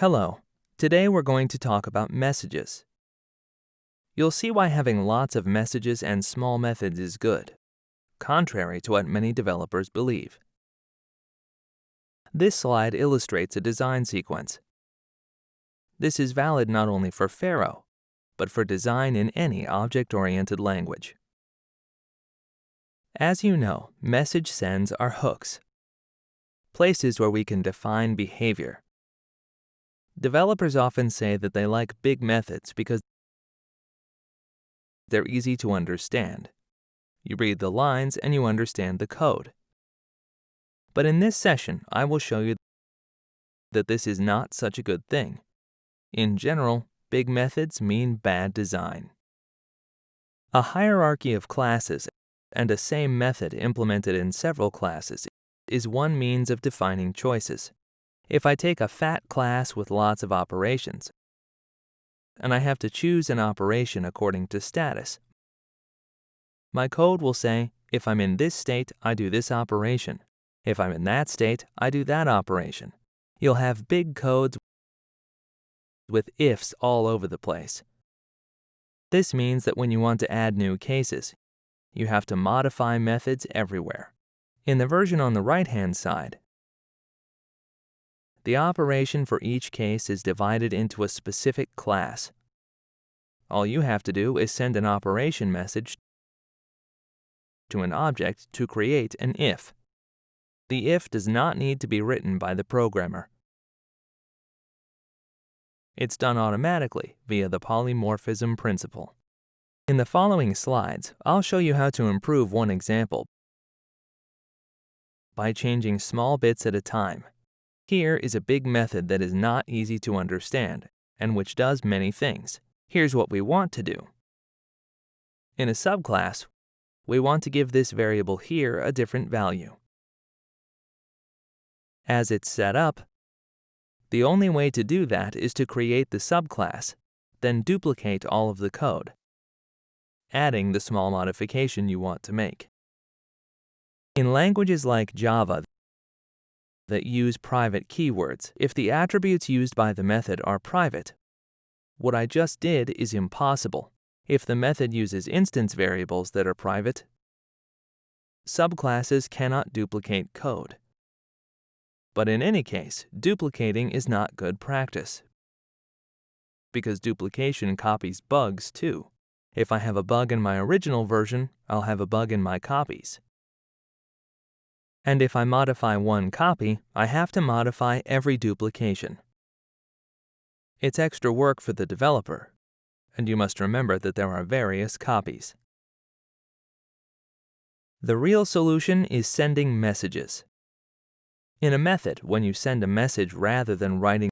Hello. Today we're going to talk about messages. You'll see why having lots of messages and small methods is good, contrary to what many developers believe. This slide illustrates a design sequence. This is valid not only for Pharo, but for design in any object-oriented language. As you know, message sends are hooks, places where we can define behavior. Developers often say that they like big methods because they're easy to understand. You read the lines and you understand the code. But in this session, I will show you that this is not such a good thing. In general, big methods mean bad design. A hierarchy of classes and a same method implemented in several classes is one means of defining choices. If I take a fat class with lots of operations, and I have to choose an operation according to status, my code will say, if I'm in this state, I do this operation. If I'm in that state, I do that operation. You'll have big codes with ifs all over the place. This means that when you want to add new cases, you have to modify methods everywhere. In the version on the right-hand side, the operation for each case is divided into a specific class. All you have to do is send an operation message to an object to create an if. The if does not need to be written by the programmer. It's done automatically via the polymorphism principle. In the following slides, I'll show you how to improve one example by changing small bits at a time. Here is a big method that is not easy to understand and which does many things. Here's what we want to do. In a subclass, we want to give this variable here a different value. As it's set up, the only way to do that is to create the subclass, then duplicate all of the code, adding the small modification you want to make. In languages like Java that use private keywords, if the attributes used by the method are private, what I just did is impossible. If the method uses instance variables that are private, subclasses cannot duplicate code. But in any case, duplicating is not good practice because duplication copies bugs too. If I have a bug in my original version, I'll have a bug in my copies. And if I modify one copy, I have to modify every duplication. It's extra work for the developer, and you must remember that there are various copies. The real solution is sending messages. In a method, when you send a message rather than writing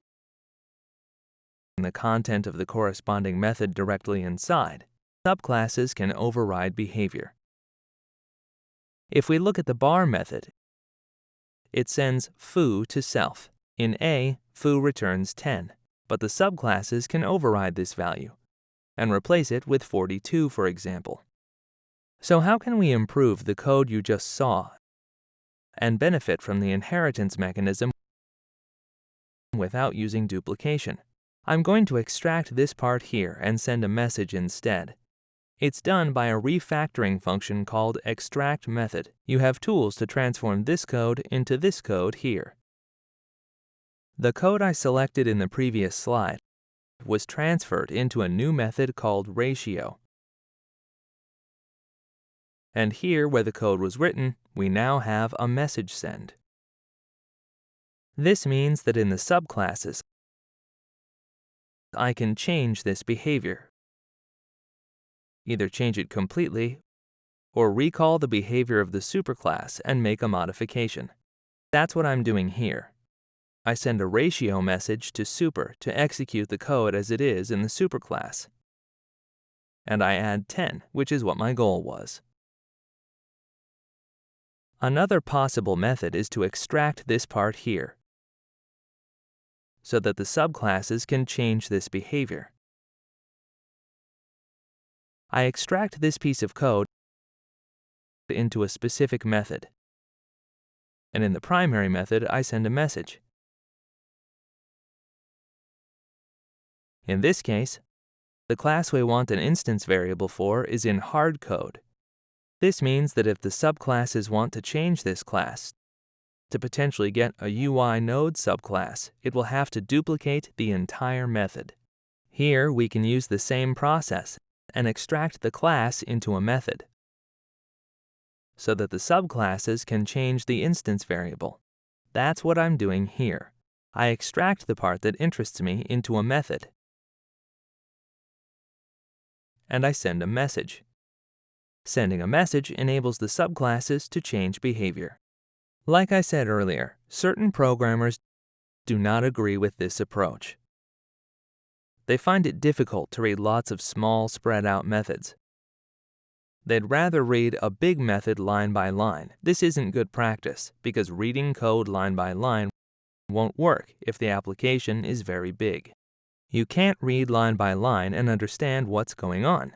the content of the corresponding method directly inside, subclasses can override behavior. If we look at the bar method, it sends foo to self. In A, foo returns 10, but the subclasses can override this value and replace it with 42, for example. So how can we improve the code you just saw and benefit from the inheritance mechanism without using duplication? I'm going to extract this part here and send a message instead. It's done by a refactoring function called extract method. You have tools to transform this code into this code here. The code I selected in the previous slide was transferred into a new method called ratio. And here, where the code was written, we now have a message send. This means that in the subclasses, I can change this behavior. Either change it completely or recall the behavior of the superclass and make a modification. That's what I'm doing here. I send a ratio message to super to execute the code as it is in the superclass. And I add 10, which is what my goal was. Another possible method is to extract this part here so that the subclasses can change this behavior. I extract this piece of code into a specific method. And in the primary method, I send a message. In this case, the class we want an instance variable for is in hardcode. This means that if the subclasses want to change this class to potentially get a UI node subclass, it will have to duplicate the entire method. Here, we can use the same process and extract the class into a method so that the subclasses can change the instance variable. That's what I'm doing here. I extract the part that interests me into a method. And I send a message. Sending a message enables the subclasses to change behavior. Like I said earlier, certain programmers do not agree with this approach. They find it difficult to read lots of small, spread out methods. They'd rather read a big method line by line. This isn't good practice because reading code line by line won't work if the application is very big. You can't read line by line and understand what's going on.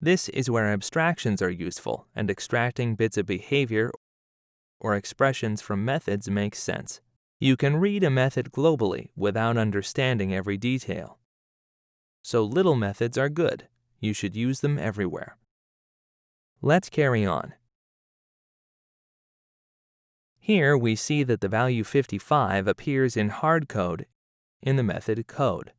This is where abstractions are useful and extracting bits of behavior or expressions from methods makes sense. You can read a method globally without understanding every detail. So little methods are good. You should use them everywhere. Let's carry on. Here we see that the value 55 appears in hard code in the method code.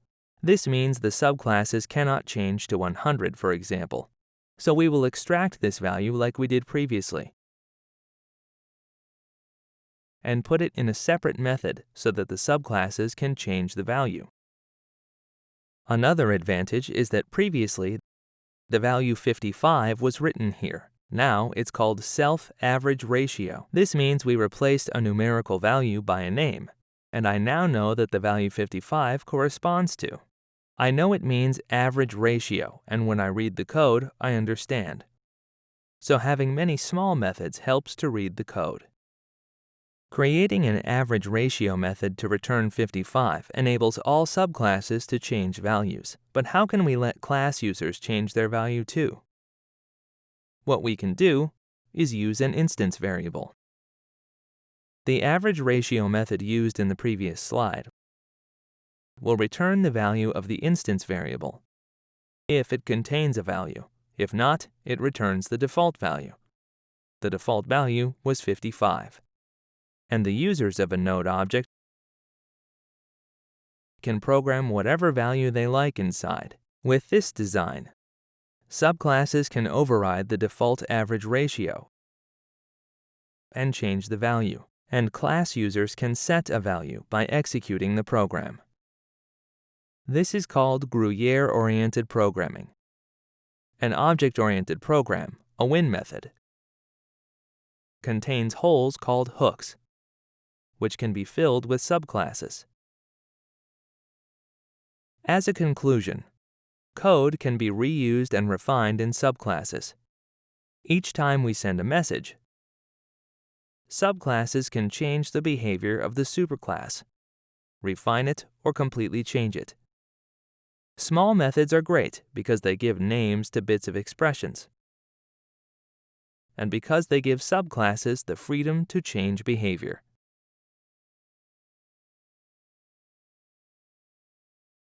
This means the subclasses cannot change to 100, for example. So we will extract this value like we did previously and put it in a separate method so that the subclasses can change the value. Another advantage is that previously the value 55 was written here. Now it's called self-average ratio. This means we replaced a numerical value by a name, and I now know that the value 55 corresponds to. I know it means average ratio, and when I read the code, I understand. So having many small methods helps to read the code. Creating an average ratio method to return 55 enables all subclasses to change values. But how can we let class users change their value too? What we can do is use an instance variable. The average ratio method used in the previous slide will return the value of the instance variable if it contains a value. If not, it returns the default value. The default value was 55 and the users of a node object can program whatever value they like inside. With this design, subclasses can override the default average ratio and change the value, and class users can set a value by executing the program. This is called Gruyere-oriented programming. An object-oriented program, a win method, contains holes called hooks which can be filled with subclasses. As a conclusion, code can be reused and refined in subclasses. Each time we send a message, subclasses can change the behavior of the superclass, refine it, or completely change it. Small methods are great because they give names to bits of expressions, and because they give subclasses the freedom to change behavior.